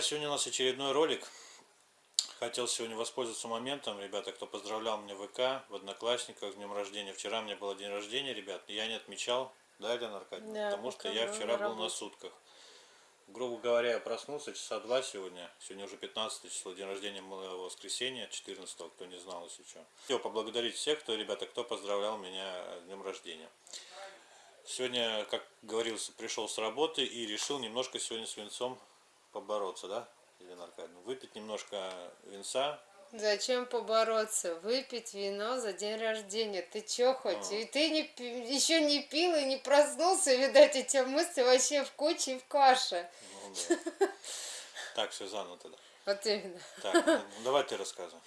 Друзья! Сегодня у нас очередной ролик. Хотел сегодня воспользоваться моментом, ребята, кто поздравлял меня в ВК, в Одноклассниках, с днем рождения. Вчера у меня был день рождения, ребят, я не отмечал, да, Елена Аркадьевна? Да, Потому что я вчера был на сутках. Грубо говоря, я проснулся часа два сегодня. Сегодня уже 15 число, день рождения моего воскресенья, 14 кто не знал, если что. Хотел поблагодарить всех, кто, ребята, кто поздравлял меня с днем рождения. Сегодня, как говорился, пришел с работы и решил немножко сегодня с винцом побороться, да, Елена Аркадьевна? Выпить немножко винца. Зачем побороться? Выпить вино за день рождения. Ты чё хоть? А. И ты не, еще не пил и не проснулся, видать, эти мысли вообще в куче и в каше. Ну, да. Так, все заново тогда. Вот именно. Так, ну, давай ты рассказывай.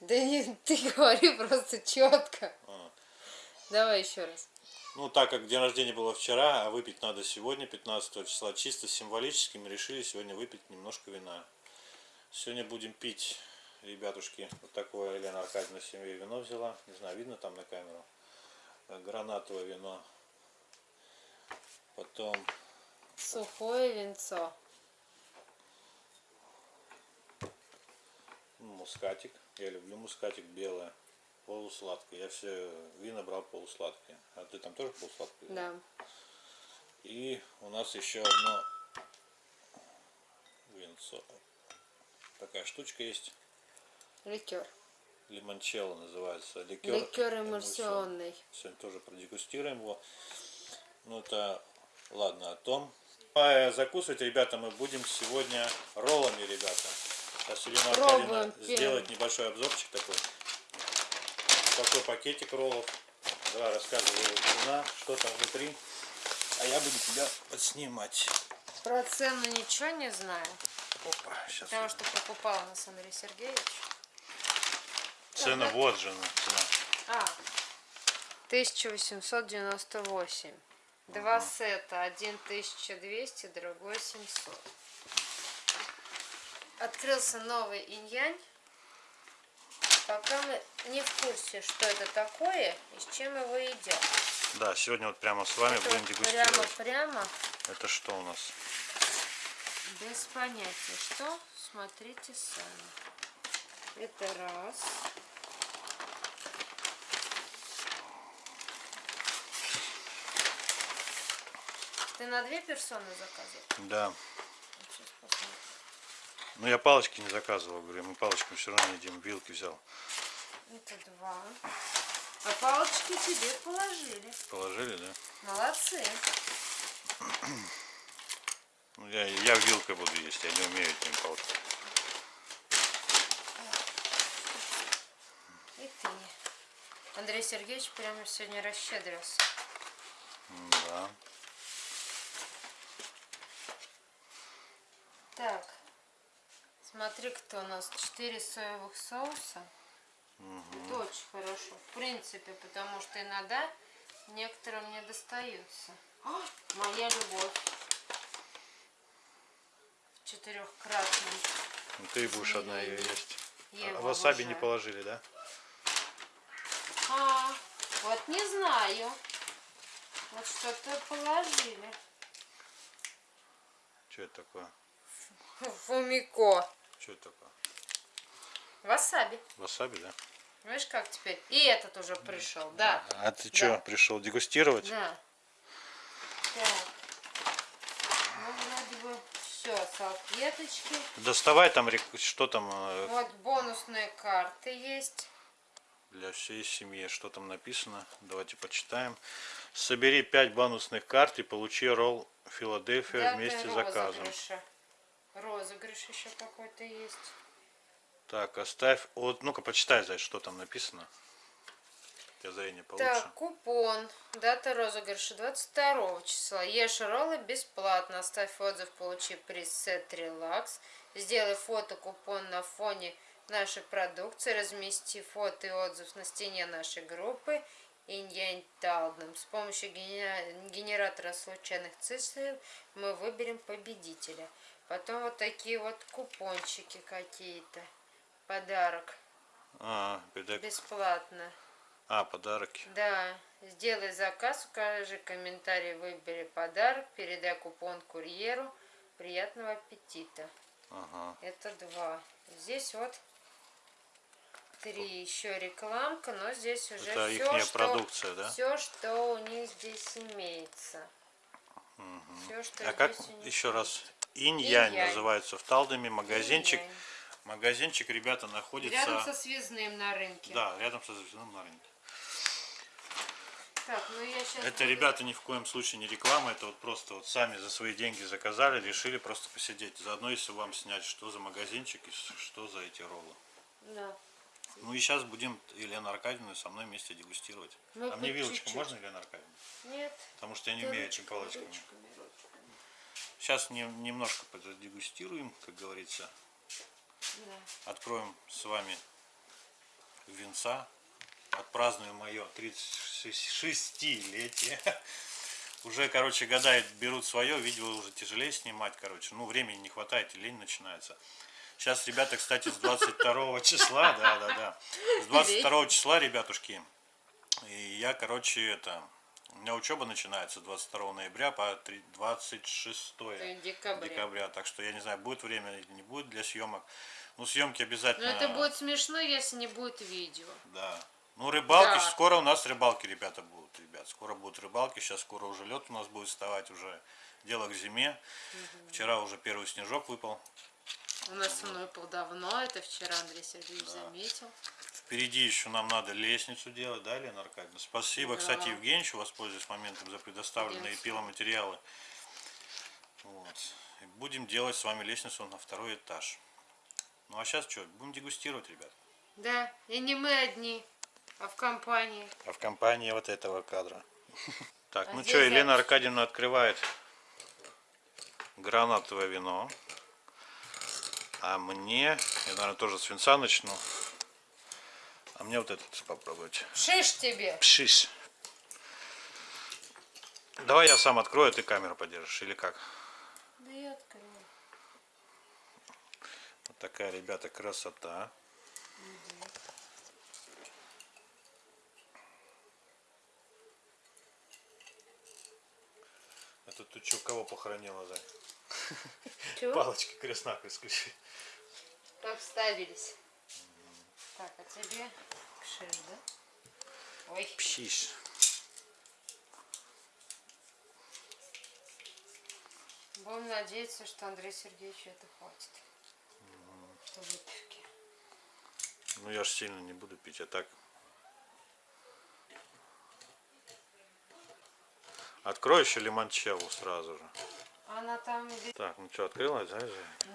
Да не, ты говори просто четко. А. Давай еще раз. Ну, так как день рождения было вчера, а выпить надо сегодня, 15 числа, чисто символически мы решили сегодня выпить немножко вина. Сегодня будем пить, ребятушки, вот такое Елена Аркадьевна семье вино взяла. Не знаю, видно там на камеру. Э, Гранатовое вино. Потом Сухое винцо. мускатик. Я люблю мускатик белое. Полусладкое. Я все вина брал полусладкие. А ты там тоже полусладкое? Да. И у нас еще одно винцо. Такая штучка есть. Ликер. Лимончелло называется. Ликер, Ликер эмульсионный. Сегодня тоже продегустируем его. Ну это ладно о том. А закусывать, ребята, мы будем сегодня роллами, ребята. Сейчас Елена Пробуем сделает небольшой обзорчик такой. Такой пакетик роллов. Давай рассказывай вина, что там внутри. А я буду тебя подснимать. Про цену ничего не знаю. Опа, сейчас. Потому что покупал у нас Андрей Сергеевич. Цена вот же она, цена. А, 1898. Два сета, один 1200, другой 700. Открылся новый инь-янь. Пока мы не в курсе, что это такое и с чем его едят. Да, сегодня вот прямо с вами Это будем дегустировать. Прямо-прямо, Это что у нас? без понятия. Что? Смотрите сами. Это раз. Ты на две персоны заказывал? Да. Посмотрим. Ну я палочки не заказывал, говорю, мы палочками все равно едим, вилки взял. Это два. А палочки тебе положили. Положили, да? Молодцы. Ну, я, я вилкой буду есть, я не умею этим палочкой. И ты. Андрей Сергеевич прямо сегодня расщедрился. Да. Так. Смотри, кто у нас. Четыре соевых соуса. Это очень хорошо. В принципе, потому что иногда некоторым не достаются. А, моя любовь. В четырехкратном. Ну, ты будешь одна ее есть. Я А васаби не обожаю. положили, да? А, вот не знаю. Вот что-то положили. Что это такое? Фумико. Что это такое? Васаби. Васаби, да? Видишь, как теперь? И этот уже пришел, да. А ты что, пришел дегустировать? Да. Так. Ну, вроде бы все, салфеточки. Доставай там, что там э, Вот бонусные карты есть. для всей семьи, что там написано. Давайте почитаем. Собери 5 бонусных карт и получи ролл Филадельфия Даты вместе с заказом. розыгрыша. Розыгрыш еще какой-то есть. Так, оставь. Вот, ну-ка, почитай, Зай, что там написано. Тебя зрение получше. Так, купон. Дата розыгрыша 22 числа. Ешь роллы бесплатно. Оставь отзыв, получи приз сет релакс. Сделай фото купон на фоне нашей продукции. Размести фото и отзыв на стене нашей группы. Иньянь Талдом. С помощью гене- генератора случайных цифр мы выберем победителя. Потом вот такие вот купончики какие-то. Подарок. А, беда- Бесплатно. а, подарки. Да, сделай заказ, укажи комментарий, выбери подарок, передай купон курьеру, Приятного аппетита. Ага. Это два. Здесь вот три еще рекламка, но здесь уже Это все, что, продукция, да? все, что у них здесь имеется. Все, что А как здесь них еще раз? Инь-Янь называется в Талдоме. Магазинчик. Магазинчик, ребята, находится... Рядом со связным на рынке. Да, рядом со звездным на рынке. Так, ну. Это, ребята, ни в коем случае не реклама, это вот просто вот сами за свои деньги заказали, решили просто посидеть. Заодно, если вам снять, что за магазинчик и что за эти роллы. Да. Ну и сейчас будем Елену Аркадьевну со мной вместе дегустировать. Мы а мне вилочку чуть-чуть. можно, Елена Аркадьевна? Нет. Потому что я не умею этим ручками, палочками. ручками. Сейчас не- немножко поддегустируем, как говорится. Да. Откроем с вами венца. Отпразднуем мое 36-летие. Уже, короче, года берут свое, видео уже тяжелее снимать, короче. Ну, времени не хватает, и лень начинается. Сейчас, ребята, кстати, с 22 числа, да, да, да. С 22 числа, ребятушки, и я, короче, это... У меня учеба начинается 22 ноября по три- 26 Это декабря. декабря. Так что я не знаю, будет время или не будет для съемок. Ну, съемки обязательно. Но это будет смешно, если не будет видео. Да. Ну, рыбалки, Да. скоро у нас рыбалки, ребята, будут, ребят. Скоро будут рыбалки, сейчас скоро уже лед у нас будет вставать, уже дело к зиме. Вчера уже первый снежок выпал. У нас со мной был давно, это вчера Андрей Сергеевич заметил. Впереди еще нам надо лестницу делать, да, Лена Аркадьевна? Спасибо, Да. кстати, Евгеньевичу, воспользуюсь моментом за предоставленные Конечно. пиломатериалы. Вот. И будем делать с вами лестницу на второй этаж. Ну а сейчас что, будем дегустировать, ребят. Да, и не мы одни, а в компании. А в компании вот этого кадра. Так, А ну что, Елена. Аркадьевна открывает гранатовое вино. А мне, я, наверное, тоже с винца начну. А мне вот этот попробовать. Шиш тебе! Пшиш. Давай я сам открою, а ты камеру подержишь, или как? Да я открою. Вот такая, ребята, красота. Это ты что, кого похоронила, Зай? Чего? Палочки крест-накрест. Так вставились. Так, а тебе шиш, да? Ой, Пшиш. будем надеяться, что Андрей Сергеевичу это хватит. Выпивки. Ну я ж сильно не буду пить, а так. Открой еще лимончелло сразу же. Она там. Так, ну что, открылась, да?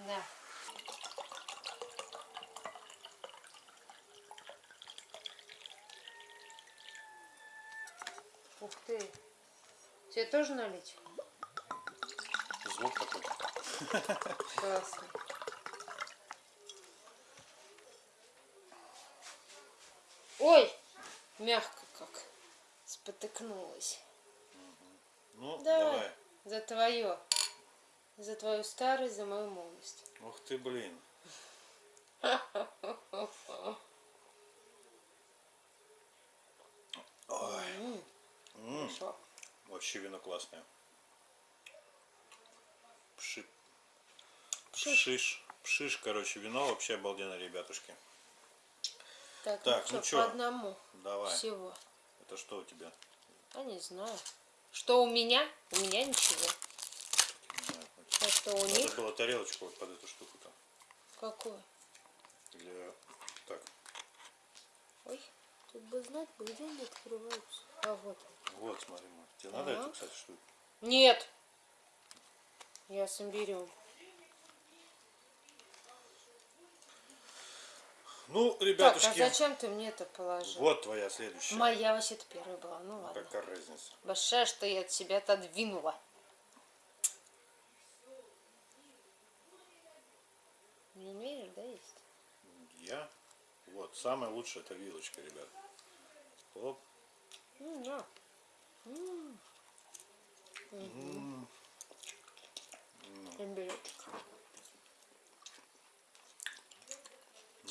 Да. Ты. Тебе тоже налить? Звук такой. Классно. Ой, мягко как. Спотыкнулась. Ну, Давай. давай. За твое. За твою старость, за мою молодость. Ух ты, блин. Ой. Хорошо. Вообще вино классное. Пши. Пшиш. Пшиш. Пшиш, короче, вино вообще обалденно, ребятушки. Так, Так, ну ну что, по одному Давай. всего. Это что у тебя? А не знаю. Что у меня? У меня ничего. А что у Надо них? было тарелочку вот под эту штуку-то. Какое? Для... Так, Ой, тут бы знать, где они открываются. А вот. Вот, смотри, Маш. Тебе надо Ага. это, кстати, штуку? Нет. Я с берем. Ну, Так, а ребятушки, зачем ты мне это положил? вот твоя следующая. Моя вообще-то первая была. Ну ладно. Какая разница? Большая, что я от себя отодвинула. Не умеешь, да, есть? Я? Вот, самая лучшая это вилочка, ребят. Оп. М, на. М. Имбирёчек.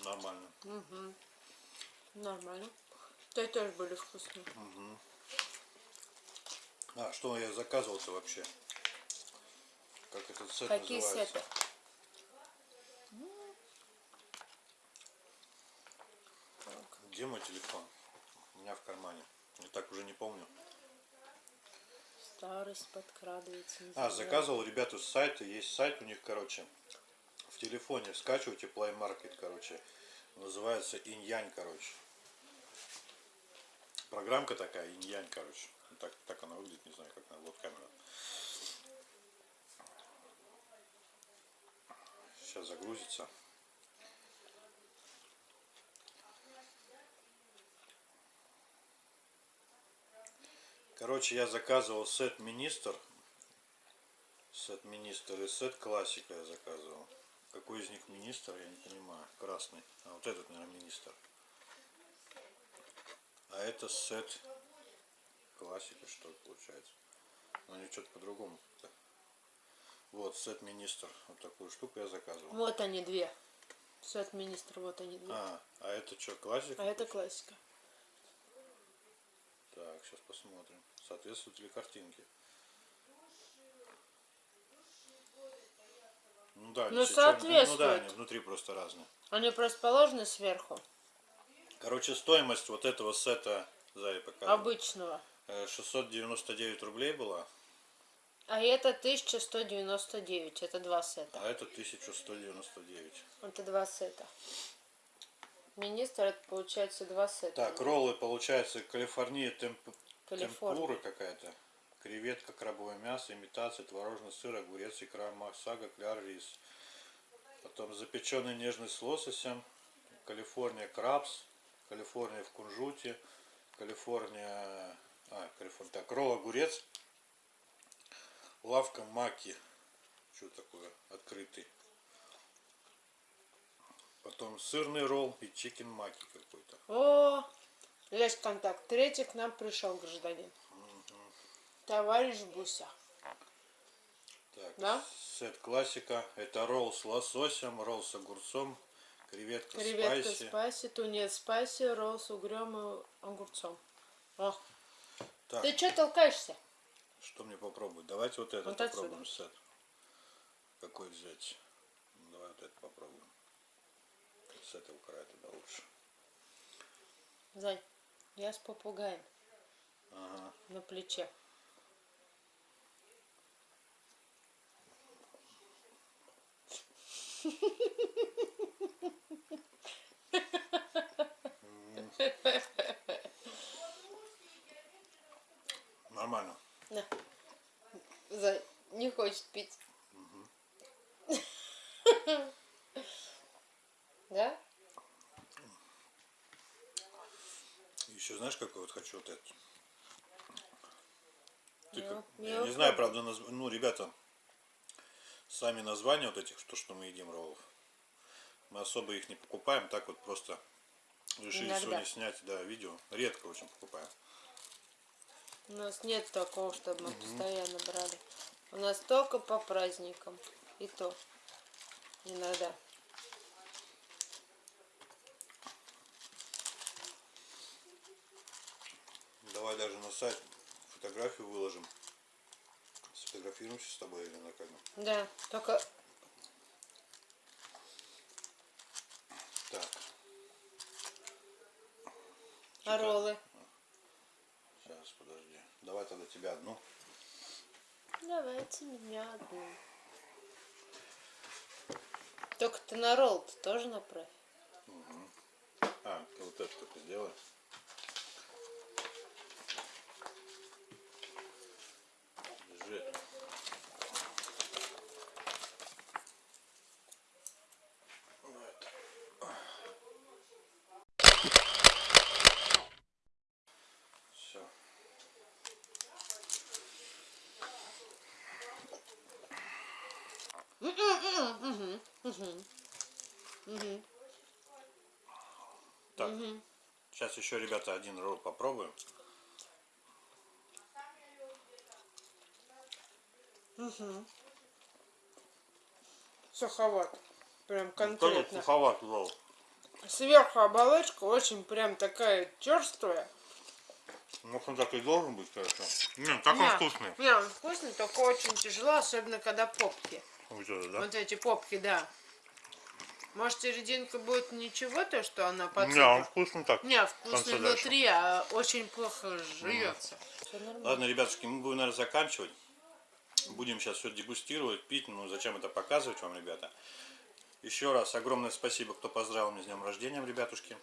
Нормально. Нормально. Те тоже были вкусные. А, что я заказывал-то вообще? как этот сет Какие называется. сеты? Где мой телефон? У меня в кармане. Я так уже не помню. Старость подкрадывается. А, заказывал ребята с сайта. Есть сайт у них, короче. В телефоне скачивайте Play Market, короче. Называется Инь-Янь, короче. Программка такая, Инь-Янь, короче. Так, так она выглядит, не знаю, как на вот камера. Сейчас загрузится. Короче, я заказывал сет министр. Сет министр и сет классика я заказывал. Какой из них министр, я не понимаю. Красный. А вот этот, наверное, министр. А это сет классика, что ли, получается. Но они что-то по-другому. Вот, сет министр. Вот такую штуку я заказывал. Вот они две. Сет министр, вот они две. А, а это что, классика? А это классика. Так, сейчас посмотрим. Соответствуют ли картинки? Ну да, Ну, все чёрные. Ну да, соответствует. они внутри просто разные. Они просто положены сверху. Короче, стоимость вот этого сета, Зая показывает, Обычного. э, 699 рублей была, А это 1199. Это два сета. а это 1199. Это два сета. Министр это получается два сета. Так, роллы, получается, Калифорния темп... Калифорния. темпура какая-то. Креветка, крабовое мясо, имитация, творожный сыр, огурец, икра, масага, кляр, рис. Потом запеченный нежный с лососем. Калифорния крабс. Калифорния в кунжуте. Калифорния... А, Калифорния. Так, ролл огурец. Лавка маки. Что такое? Открытый. Потом сырный ролл и чикен маки какой-то. О, есть контакт. Третий к нам пришел гражданин. Товарищ Буся. Так, Да? сет классика. Это ролл с лососем, ролл с огурцом, креветка, Креветка спайси. спайси, тунец спайси, ролл с угрем и огурцом. О, Так, ты что толкаешься? что мне попробовать? Давайте вот этот Вот отсюда. попробуем сет. Какой взять? Ну, давай вот этот попробуем. С этого края тогда лучше. Зай, я с попугаем Ага. на плече. Нормально. На. Зай, не хочет пить. Да? Еще знаешь, какой вот хочу вот этот? Ты Я- как- я не вот знаю, правда, назв- ну, ребята, сами названия вот этих, то, что мы едим роллов, мы особо их не покупаем, так вот просто решили Иногда. сегодня снять, да, видео. Редко очень покупаем. У нас нет такого, чтобы мы постоянно брали. У нас только по праздникам. И то. Иногда. Давай даже на сайт фотографию выложим. Сфотографируемся с тобой или на камеру. Да, только Так, а роллы. сейчас, подожди. Давай тогда тебя одну. Давайте меня одну. Только ты на ролл -то тоже направь. А, ты вот это только сделай. Держи. Вот. Все. Так, сейчас еще, ребята, один ролл попробуем. Суховат. Прям Тоже конкретно. суховат ролл. Сверху оболочка очень прям такая черствая. Ну, он так и должен быть, конечно. Нет, так он вкусный. Не, он вкусный, только очень тяжело, особенно когда попки. Вот это, да? Вот эти попки, да. Может, серединка будет ничего, то, что она под Не, он вкусный так. Не, вкусный конце внутри, а очень плохо жуется. Ладно, ребятушки, мы будем, наверное, заканчивать. Будем сейчас все дегустировать, пить. Ну, зачем это показывать вам, ребята? Еще раз огромное спасибо, кто поздравил меня с днем рождения, ребятушки.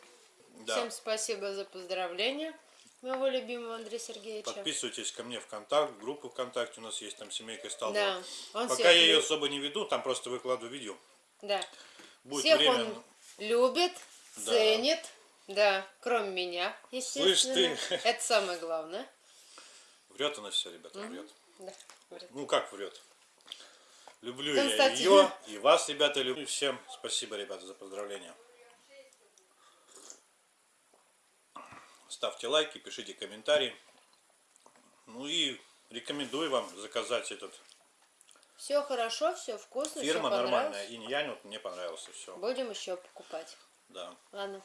Да. Всем спасибо за поздравления моего любимого Андрея Сергеевича. Подписывайтесь ко мне в контакт, группу ВКонтакте у нас есть, там семейка стала. Да, он Пока я ее любит. особо не веду, там просто выкладываю видео. Да. Будет Всех время. он любит, Да. ценит. Да, кроме меня, естественно. Слышь ты. Это самое главное. Врет она все, ребята, врет. Да, говорит. Ну как врет? Люблю я Константин. ее и вас, ребята, люблю. Всем спасибо, ребята, за поздравления. Ставьте лайки, пишите комментарии. Ну и рекомендую вам заказать этот Все хорошо, все вкусно, фирма все нормальная. Инь-янь, вот мне понравился все. Будем еще покупать. Да. Ладно.